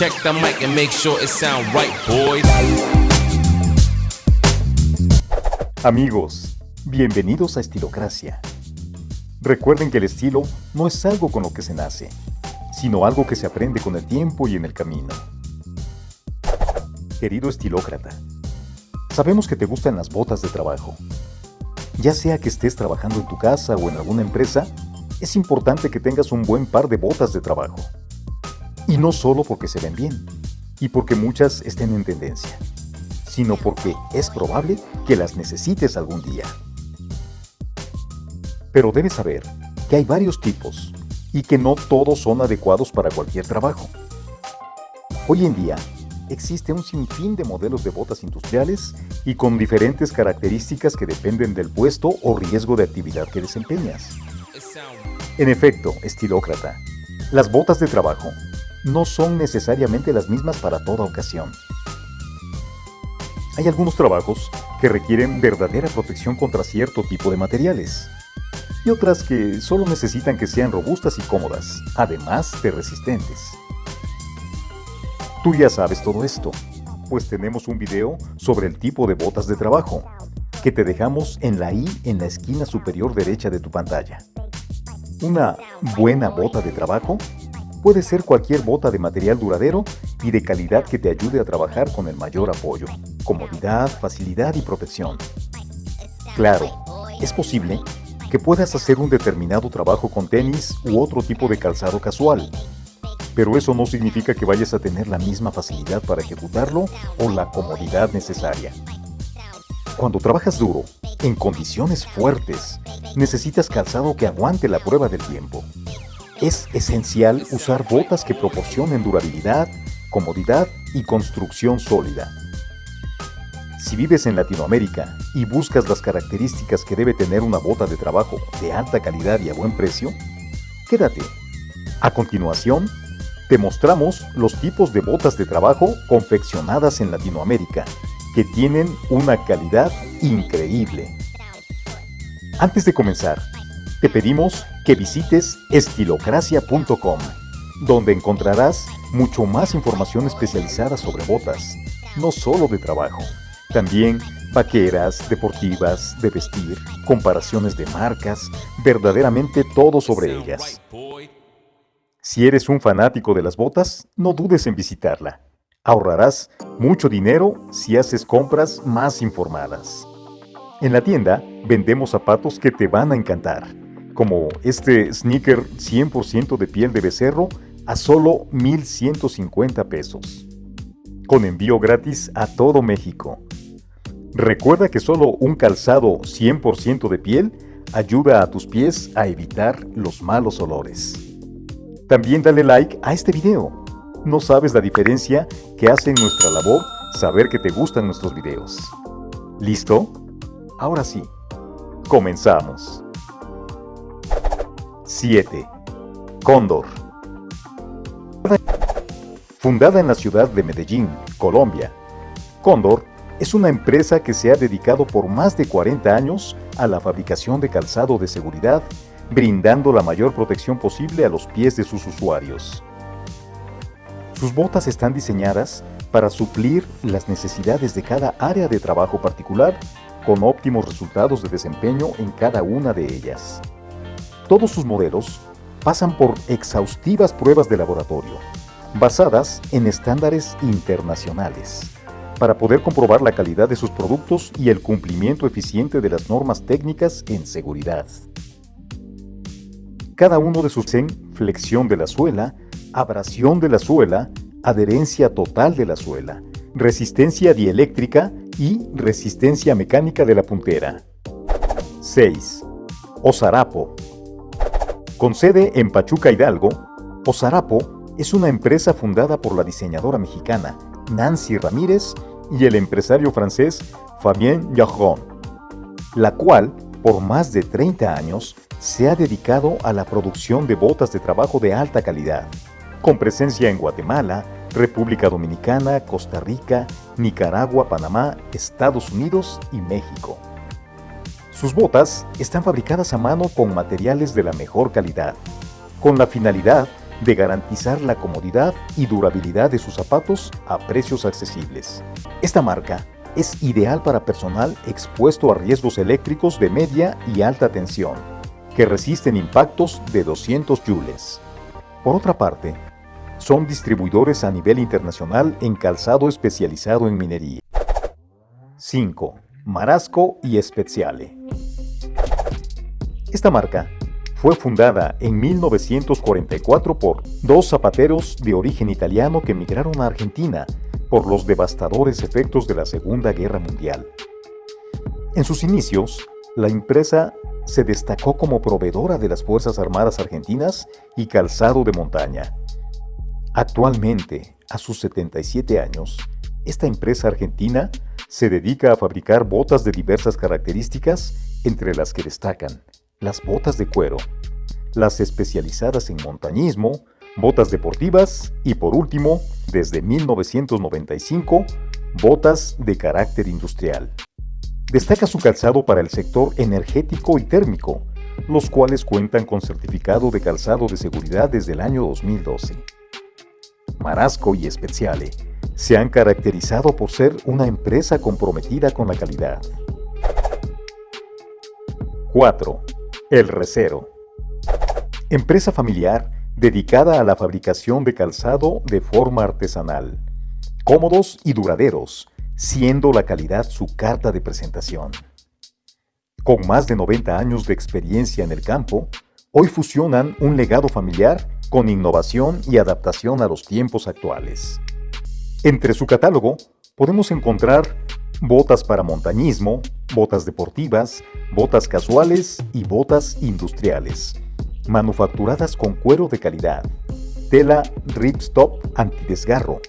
Check the mic and make sure it sound right, boys. Amigos, bienvenidos a Estilocracia. Recuerden que el estilo no es algo con lo que se nace, sino algo que se aprende con el tiempo y en el camino. Querido estilócrata, sabemos que te gustan las botas de trabajo. Ya sea que estés trabajando en tu casa o en alguna empresa, es importante que tengas un buen par de botas de trabajo. Y no solo porque se ven bien, y porque muchas estén en tendencia, sino porque es probable que las necesites algún día. Pero debes saber que hay varios tipos y que no todos son adecuados para cualquier trabajo. Hoy en día, existe un sinfín de modelos de botas industriales y con diferentes características que dependen del puesto o riesgo de actividad que desempeñas. En efecto, estilócrata, las botas de trabajo no son necesariamente las mismas para toda ocasión. Hay algunos trabajos que requieren verdadera protección contra cierto tipo de materiales y otras que solo necesitan que sean robustas y cómodas, además de resistentes. Tú ya sabes todo esto, pues tenemos un video sobre el tipo de botas de trabajo, que te dejamos en la i en la esquina superior derecha de tu pantalla. Una buena bota de trabajo Puede ser cualquier bota de material duradero y de calidad que te ayude a trabajar con el mayor apoyo, comodidad, facilidad y protección. Claro, es posible que puedas hacer un determinado trabajo con tenis u otro tipo de calzado casual, pero eso no significa que vayas a tener la misma facilidad para ejecutarlo o la comodidad necesaria. Cuando trabajas duro, en condiciones fuertes, necesitas calzado que aguante la prueba del tiempo. Es esencial usar botas que proporcionen durabilidad, comodidad y construcción sólida. Si vives en Latinoamérica y buscas las características que debe tener una bota de trabajo de alta calidad y a buen precio, quédate. A continuación, te mostramos los tipos de botas de trabajo confeccionadas en Latinoamérica, que tienen una calidad increíble. Antes de comenzar, te pedimos que visites estilocracia.com, donde encontrarás mucho más información especializada sobre botas, no solo de trabajo, también vaqueras, deportivas, de vestir, comparaciones de marcas, verdaderamente todo sobre ellas. Si eres un fanático de las botas, no dudes en visitarla. Ahorrarás mucho dinero si haces compras más informadas. En la tienda vendemos zapatos que te van a encantar como este sneaker 100% de piel de becerro a solo 1,150 pesos. Con envío gratis a todo México. Recuerda que solo un calzado 100% de piel ayuda a tus pies a evitar los malos olores. También dale like a este video. No sabes la diferencia que hace en nuestra labor saber que te gustan nuestros videos. ¿Listo? Ahora sí, comenzamos. 7. Cóndor. Fundada en la ciudad de Medellín, Colombia, Cóndor es una empresa que se ha dedicado por más de 40 años a la fabricación de calzado de seguridad, brindando la mayor protección posible a los pies de sus usuarios. Sus botas están diseñadas para suplir las necesidades de cada área de trabajo particular, con óptimos resultados de desempeño en cada una de ellas. Todos sus modelos pasan por exhaustivas pruebas de laboratorio, basadas en estándares internacionales, para poder comprobar la calidad de sus productos y el cumplimiento eficiente de las normas técnicas en seguridad. Cada uno de sus en flexión de la suela, abrasión de la suela, adherencia total de la suela, resistencia dieléctrica y resistencia mecánica de la puntera. 6. Osarapo con sede en Pachuca Hidalgo, Osarapo es una empresa fundada por la diseñadora mexicana Nancy Ramírez y el empresario francés Fabien Jarron, la cual, por más de 30 años, se ha dedicado a la producción de botas de trabajo de alta calidad, con presencia en Guatemala, República Dominicana, Costa Rica, Nicaragua, Panamá, Estados Unidos y México. Sus botas están fabricadas a mano con materiales de la mejor calidad, con la finalidad de garantizar la comodidad y durabilidad de sus zapatos a precios accesibles. Esta marca es ideal para personal expuesto a riesgos eléctricos de media y alta tensión, que resisten impactos de 200 joules. Por otra parte, son distribuidores a nivel internacional en calzado especializado en minería. 5. Marasco y Speziale. Esta marca fue fundada en 1944 por dos zapateros de origen italiano que emigraron a Argentina por los devastadores efectos de la Segunda Guerra Mundial. En sus inicios, la empresa se destacó como proveedora de las Fuerzas Armadas Argentinas y calzado de montaña. Actualmente, a sus 77 años, esta empresa argentina se dedica a fabricar botas de diversas características, entre las que destacan las botas de cuero, las especializadas en montañismo, botas deportivas y por último, desde 1995, botas de carácter industrial. Destaca su calzado para el sector energético y térmico, los cuales cuentan con certificado de calzado de seguridad desde el año 2012. Marasco y Speciale se han caracterizado por ser una empresa comprometida con la calidad. 4. El Recero. Empresa familiar dedicada a la fabricación de calzado de forma artesanal. Cómodos y duraderos, siendo la calidad su carta de presentación. Con más de 90 años de experiencia en el campo, hoy fusionan un legado familiar con innovación y adaptación a los tiempos actuales. Entre su catálogo podemos encontrar botas para montañismo, botas deportivas, botas casuales y botas industriales, manufacturadas con cuero de calidad, tela ripstop antidesgarro,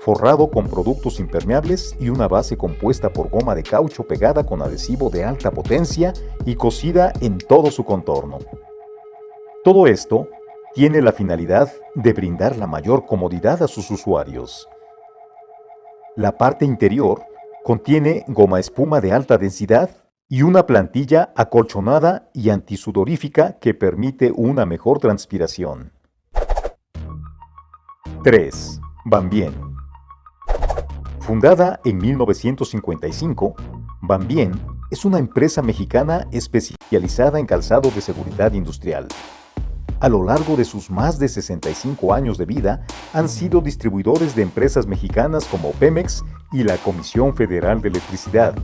forrado con productos impermeables y una base compuesta por goma de caucho pegada con adhesivo de alta potencia y cosida en todo su contorno. Todo esto tiene la finalidad de brindar la mayor comodidad a sus usuarios. La parte interior Contiene goma espuma de alta densidad y una plantilla acolchonada y antisudorífica que permite una mejor transpiración. 3. Bambien. Fundada en 1955, Bambien es una empresa mexicana especializada en calzado de seguridad industrial. A lo largo de sus más de 65 años de vida, han sido distribuidores de empresas mexicanas como Pemex y la Comisión Federal de Electricidad,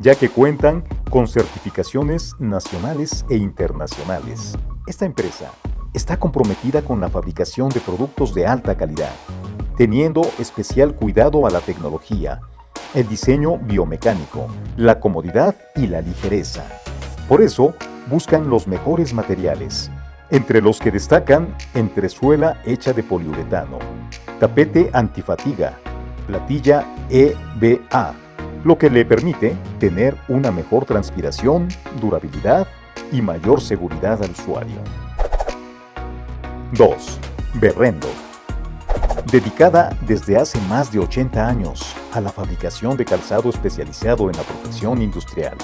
ya que cuentan con certificaciones nacionales e internacionales. Esta empresa está comprometida con la fabricación de productos de alta calidad, teniendo especial cuidado a la tecnología, el diseño biomecánico, la comodidad y la ligereza. Por eso, buscan los mejores materiales, entre los que destacan entresuela hecha de poliuretano, tapete antifatiga, platilla EBA, lo que le permite tener una mejor transpiración, durabilidad y mayor seguridad al usuario. 2. Berrendo. Dedicada desde hace más de 80 años a la fabricación de calzado especializado en la protección industrial.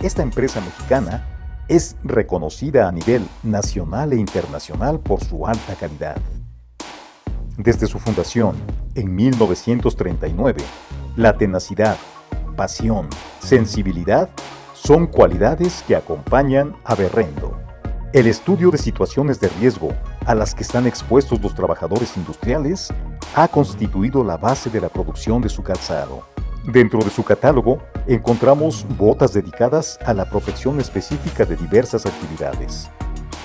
Esta empresa mexicana es reconocida a nivel nacional e internacional por su alta calidad. Desde su fundación, en 1939, la tenacidad, pasión, sensibilidad son cualidades que acompañan a Berrendo. El estudio de situaciones de riesgo a las que están expuestos los trabajadores industriales ha constituido la base de la producción de su calzado. Dentro de su catálogo encontramos botas dedicadas a la protección específica de diversas actividades,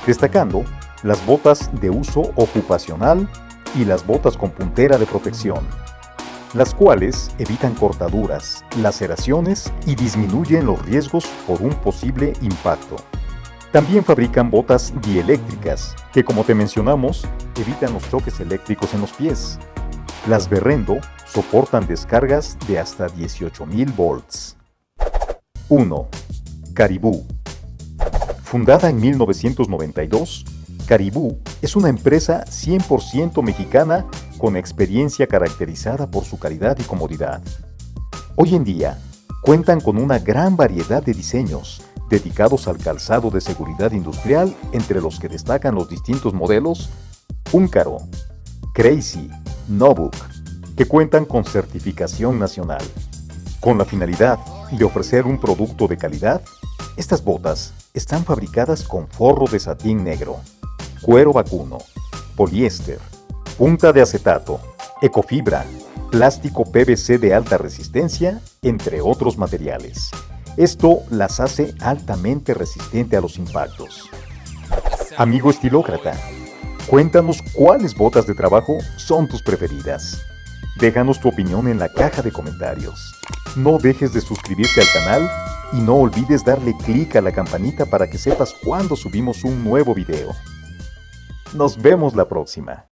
destacando las botas de uso ocupacional y las botas con puntera de protección, las cuales evitan cortaduras, laceraciones y disminuyen los riesgos por un posible impacto. También fabrican botas dieléctricas, que como te mencionamos, evitan los choques eléctricos en los pies. Las Berrendo soportan descargas de hasta 18.000 volts. 1. Caribú. Fundada en 1992, Caribú es una empresa 100% mexicana con experiencia caracterizada por su calidad y comodidad. Hoy en día, cuentan con una gran variedad de diseños dedicados al calzado de seguridad industrial, entre los que destacan los distintos modelos Húncaro, Crazy, Nobook, que cuentan con certificación nacional. Con la finalidad de ofrecer un producto de calidad, estas botas están fabricadas con forro de satín negro, cuero vacuno, poliéster, punta de acetato, ecofibra, plástico PVC de alta resistencia, entre otros materiales. Esto las hace altamente resistente a los impactos. Amigo estilócrata, cuéntanos cuáles botas de trabajo son tus preferidas. Déjanos tu opinión en la caja de comentarios. No dejes de suscribirte al canal y no olvides darle clic a la campanita para que sepas cuando subimos un nuevo video. Nos vemos la próxima.